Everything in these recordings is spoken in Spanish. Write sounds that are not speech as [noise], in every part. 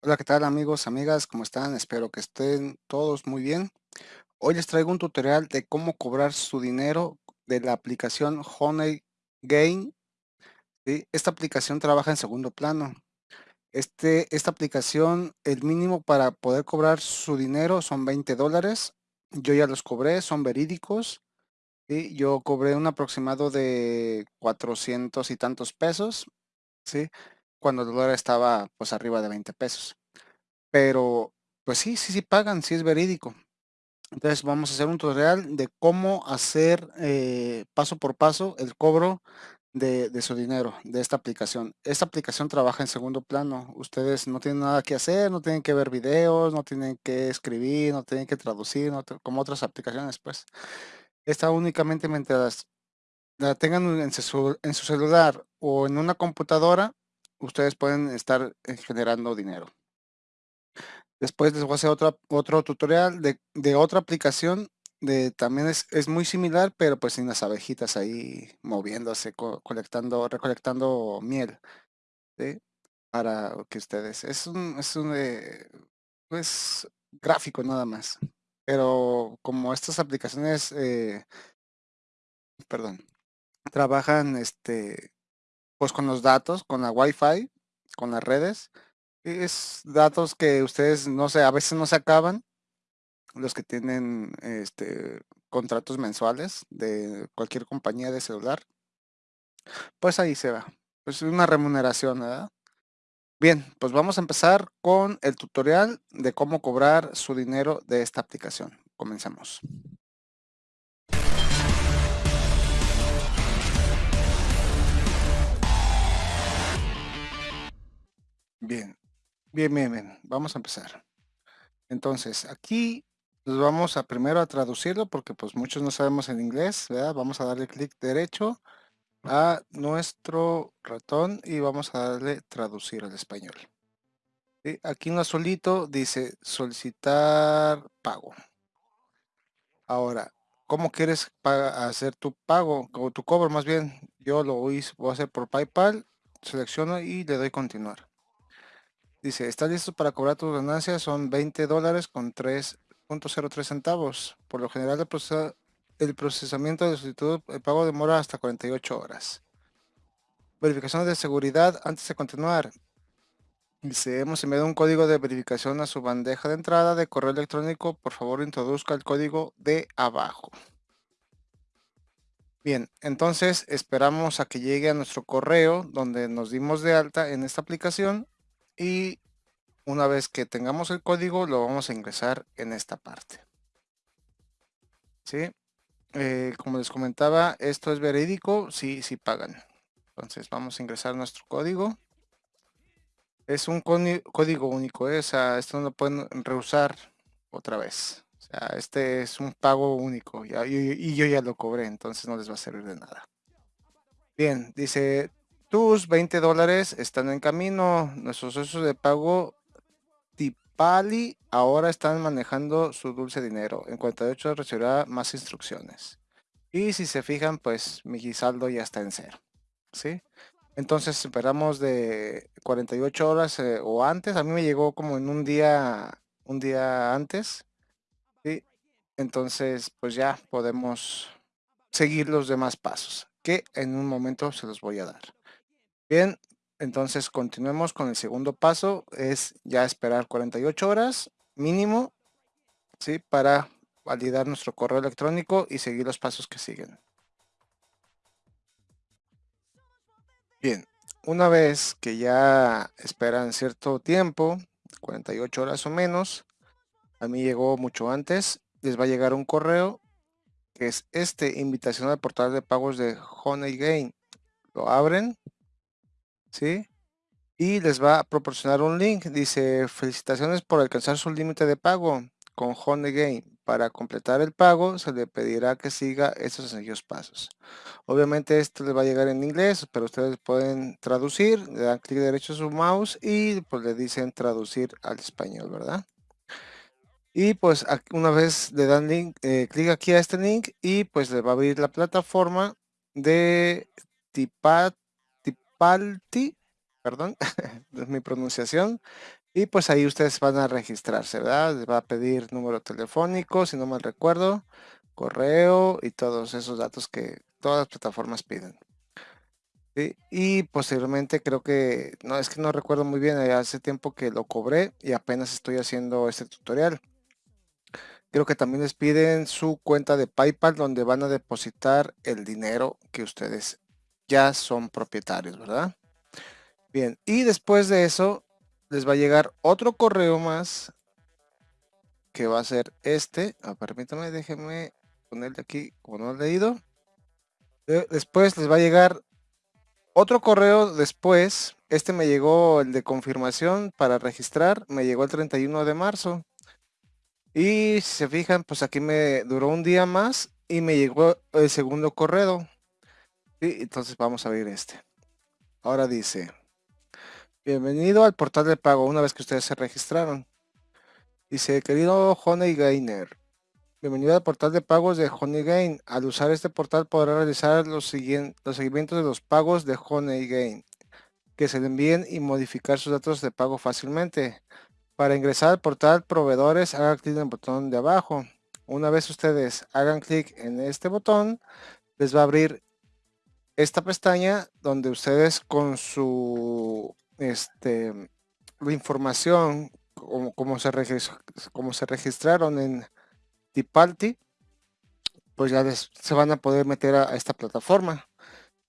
Hola, ¿qué tal amigos, amigas? ¿Cómo están? Espero que estén todos muy bien. Hoy les traigo un tutorial de cómo cobrar su dinero de la aplicación Honey Gain. ¿sí? Esta aplicación trabaja en segundo plano. Este, esta aplicación, el mínimo para poder cobrar su dinero son 20 dólares. Yo ya los cobré, son verídicos. ¿sí? Yo cobré un aproximado de 400 y tantos pesos, ¿sí? Cuando el dólar estaba pues arriba de 20 pesos. Pero, pues sí, sí, sí pagan, sí es verídico. Entonces vamos a hacer un tutorial de cómo hacer eh, paso por paso el cobro de, su dinero, de esta aplicación. Esta aplicación trabaja en segundo plano. Ustedes no tienen nada que hacer, no tienen que ver videos, no tienen que escribir, no tienen que traducir, no como otras aplicaciones, pues. Esta únicamente mientras la tengan en su, en su celular o en una computadora, ustedes pueden estar eh, generando dinero. Después les voy a hacer otro, otro tutorial de, de otra aplicación. De, también es, es muy similar, pero pues sin las abejitas ahí moviéndose, co- colectando, recolectando miel. Para que ustedes. Es un, es un eh, pues gráfico nada más. Pero como estas aplicaciones, eh, perdón, trabajan este, pues con los datos, con la Wi-Fi, con las redes, es datos que ustedes no sé, a veces no se acaban los que tienen este, contratos mensuales de cualquier compañía de celular, pues ahí se va. Pues una remuneración, ¿verdad? Bien, pues vamos a empezar con el tutorial de cómo cobrar su dinero de esta aplicación. Comencemos. Bien, bien, bien, bien. Vamos a empezar. Entonces, aquí nos vamos a primero a traducirlo porque pues muchos no sabemos en inglés, ¿verdad? Vamos a darle clic derecho a nuestro ratón y vamos a darle traducir al español. ¿sí? Aquí en azulito dice solicitar pago. Ahora, ¿cómo quieres hacer tu pago o tu cobro más bien? Yo lo voy, voy a hacer por PayPal, selecciono y le doy continuar. Dice, ¿estás listo para cobrar tus ganancias? Son 20 dólares con 3.03 centavos. Por lo general, el, procesamiento de solicitud, el pago demora hasta 48 horas. Verificación de seguridad antes de continuar. Dice, hemos enviado un código de verificación a su bandeja de entrada de correo electrónico. Por favor, introduzca el código de abajo. Bien, entonces esperamos a que llegue a nuestro correo donde nos dimos de alta en esta aplicación y una vez que tengamos el código lo vamos a ingresar en esta parte. ¿Sí? Eh, como les comentaba, esto es verídico, sí, sí pagan. Entonces vamos a ingresar nuestro código. Es un código único, ¿eh? o esto no lo pueden reusar otra vez. O sea, este es un pago único y, y yo ya lo cobré, entonces no les va a servir de nada. Bien, dice, tus 20 dólares están en camino. Nuestros socios de pago Tipali ahora están manejando su dulce dinero. En 48 recibirá más instrucciones. Y si se fijan, pues mi saldo ya está en cero. ¿Sí? Entonces esperamos de 48 horas eh, o antes. A mí me llegó como en un día, un día antes. ¿sí? Entonces, pues ya podemos seguir los demás pasos que en un momento se los voy a dar. Bien, entonces continuemos con el segundo paso. Es ya esperar 48 horas mínimo, ¿sí? Para validar nuestro correo electrónico y seguir los pasos que siguen. Bien, una vez que ya esperan cierto tiempo, 48 horas o menos, a mí llegó mucho antes, les va a llegar un correo que es este, invitación al portal de pagos de Honey Gain. Lo abren, ¿sí? Y les va a proporcionar un link, dice, felicitaciones por alcanzar su límite de pago con Honey Gain. Para completar el pago se le pedirá que siga estos sencillos pasos. Obviamente esto les va a llegar en inglés, pero ustedes pueden traducir, le dan clic derecho a su mouse y pues le dicen traducir al español, ¿verdad? Y pues una vez le dan link, eh, clic aquí a este link y pues le va a abrir la plataforma de Tipalti, perdón, [laughs] es mi pronunciación, Y pues ahí ustedes van a registrarse, ¿verdad? Les va a pedir número telefónico, si no mal recuerdo, correo y todos esos datos que todas las plataformas piden. Y posteriormente creo que, no, es que no recuerdo muy bien, hace tiempo que lo cobré y apenas estoy haciendo este tutorial. Creo que también les piden su cuenta de PayPal donde van a depositar el dinero que ustedes ya son propietarios, ¿verdad? Bien, y después de eso les va a llegar otro correo más que va a ser este. Ah, permítame, déjenme ponerle aquí como no he leído. Después les va a llegar otro correo después. Este me llegó el de confirmación para registrar. Me llegó el 31 de marzo. Y si se fijan, pues aquí me duró un día más y me llegó el segundo correo. Y entonces vamos a abrir este. Ahora dice, bienvenido al portal de pago una vez que ustedes se registraron. Dice, querido Honey Gainer, bienvenido al portal de pagos de Honeygain. Al usar este portal podrá realizar los, los seguimientos de los pagos de Honeygain, que se le envíen y modificar sus datos de pago fácilmente. Para ingresar al portal proveedores, hagan clic en el botón de abajo. Una vez ustedes hagan clic en este botón, les va a abrir esta pestaña donde ustedes con su este, información como, se, como se registraron en Tipalti, pues ya se van a poder meter a, esta plataforma.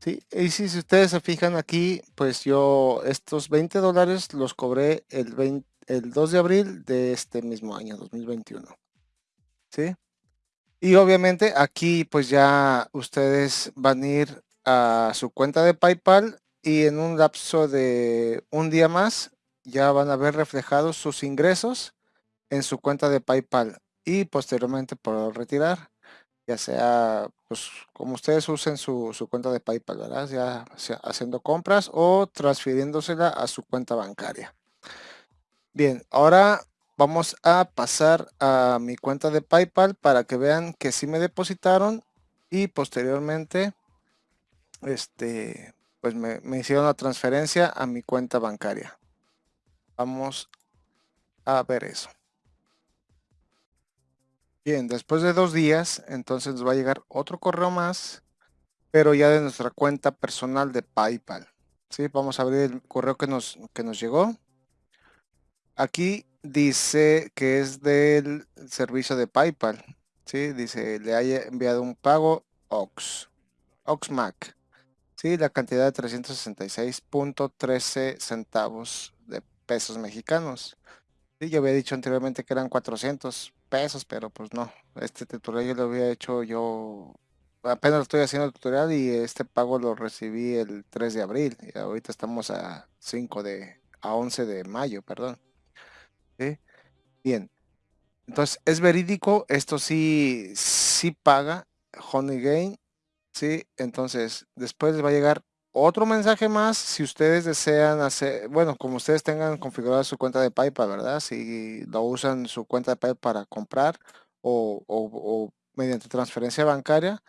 ¿sí? Y si, ustedes se fijan aquí, pues yo estos 20 dólares los cobré el, el 2 de abril de este mismo año, 2021. ¿sí? Y obviamente aquí pues ya ustedes van a ir a su cuenta de PayPal y en un lapso de un día más ya van a ver reflejados sus ingresos en su cuenta de PayPal y posteriormente por retirar, ya sea pues como ustedes usen su, cuenta de PayPal. Ya sea haciendo compras o transfiriéndosela a su cuenta bancaria. Bien, ahora vamos a pasar a mi cuenta de PayPal para que vean que sí me depositaron y posteriormente este pues me, hicieron la transferencia a mi cuenta bancaria. Vamos a ver eso. Bien, después de dos días, entonces nos va a llegar otro correo más, pero ya de nuestra cuenta personal de PayPal. ¿Sí? Vamos a abrir el correo que nos, que nos llegó. Aquí dice que es del servicio de PayPal. ¿sí? Dice, le haya enviado un pago OX, OXMAC. ¿Sí? La cantidad de 366.13 centavos pesos mexicanos. y yo había dicho anteriormente que eran 400 pesos, pero pues no. Este tutorial yo lo había hecho yo, apenas estoy haciendo el tutorial y este pago lo recibí el 3 de abril. Y ahorita estamos a 5 de, a 11 de mayo, perdón. Bien. Entonces, es verídico, esto sí, sí paga Honey Gain, ¿sí? Entonces, después va a llegar otro mensaje más, si ustedes desean hacer, bueno, como ustedes tengan configurada su cuenta de PayPal, ¿verdad? Si lo usan su cuenta de PayPal para comprar o, mediante transferencia bancaria,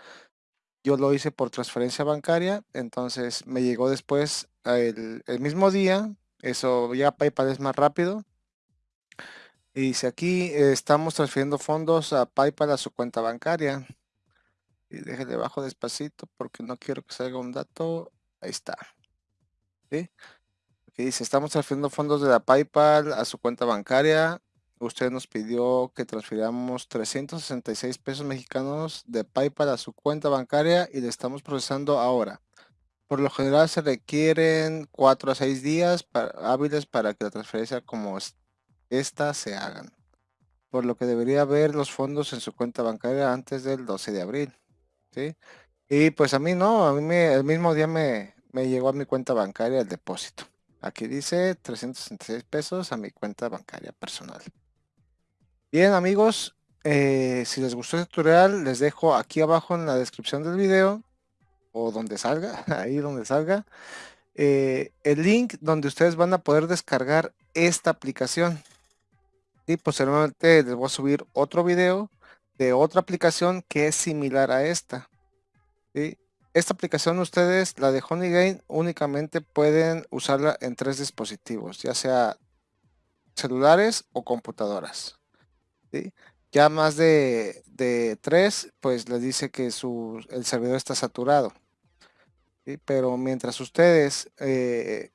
yo lo hice por transferencia bancaria, entonces me llegó después el, mismo día, eso ya PayPal es más rápido. Y si aquí estamos transfiriendo fondos a PayPal a su cuenta bancaria. Y déjenle bajo despacito porque no quiero que salga un dato. Ahí está. ¿Sí? Dice, estamos transfiriendo fondos de la PayPal a su cuenta bancaria. Usted nos pidió que transfiramos 366 pesos mexicanos de PayPal a su cuenta bancaria y le estamos procesando ahora. Por lo general se requieren 4 a 6 días hábiles para que la transferencia como esta se hagan. Por lo que debería ver los fondos en su cuenta bancaria antes del 12 de abril. Y pues a mí no, a mí me, el mismo día me, me llegó a mi cuenta bancaria el depósito. Aquí dice 366 pesos a mi cuenta bancaria personal. Bien amigos, eh, si les gustó el tutorial, les dejo aquí abajo en la descripción del video o donde salga, [laughs] ahí donde salga, eh, el link donde ustedes van a poder descargar esta aplicación. Y posteriormente les voy a subir otro video de otra aplicación que es similar a esta. ¿sí? Esta aplicación ustedes, la de Honeygain, únicamente pueden usarla en tres dispositivos, ya sea celulares o computadoras. Ya más de, de, tres, pues les dice que su, el servidor está saturado. Pero mientras ustedes eh,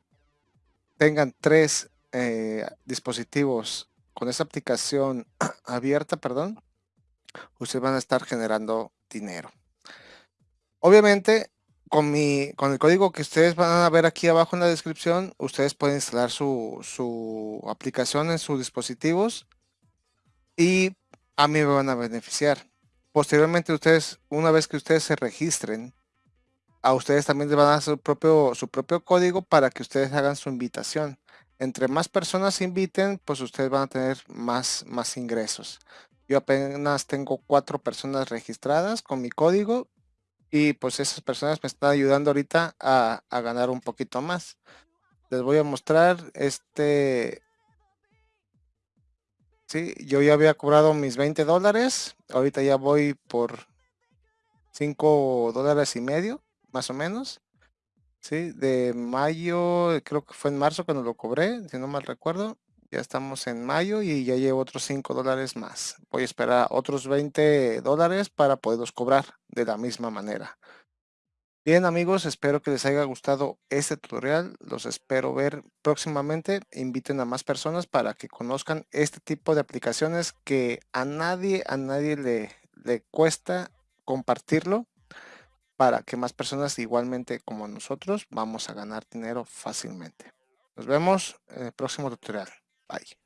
tengan tres eh, dispositivos con esa aplicación [clears throat] abierta, perdón, ustedes van a estar generando dinero. Obviamente, con, mi, con el código que ustedes van a ver aquí abajo en la descripción, ustedes pueden instalar su, su aplicación en sus dispositivos y a mí me van a beneficiar. Posteriormente, ustedes, una vez que ustedes se registren, a ustedes también les van a dar su propio, su propio código para que ustedes hagan su invitación. Entre más personas inviten, pues ustedes van a tener más, más ingresos. Yo apenas tengo cuatro personas registradas con mi código y pues esas personas me están ayudando ahorita a, a ganar un poquito más. Les voy a mostrar este... Sí, yo ya había cobrado mis 20 dólares. Ahorita ya voy por 5 dólares y medio más o menos. Sí, de mayo, creo que fue en marzo cuando lo cobré, si no mal recuerdo. Ya estamos en mayo y ya llevo otros 5 dólares más. Voy a esperar otros 20 dólares para poderlos cobrar de la misma manera. Bien amigos, espero que les haya gustado este tutorial. Los espero ver próximamente. Inviten a más personas para que conozcan este tipo de aplicaciones que a nadie, a nadie le, le cuesta compartirlo para que más personas igualmente como nosotros vamos a ganar dinero fácilmente. Nos vemos en el próximo tutorial. Bye.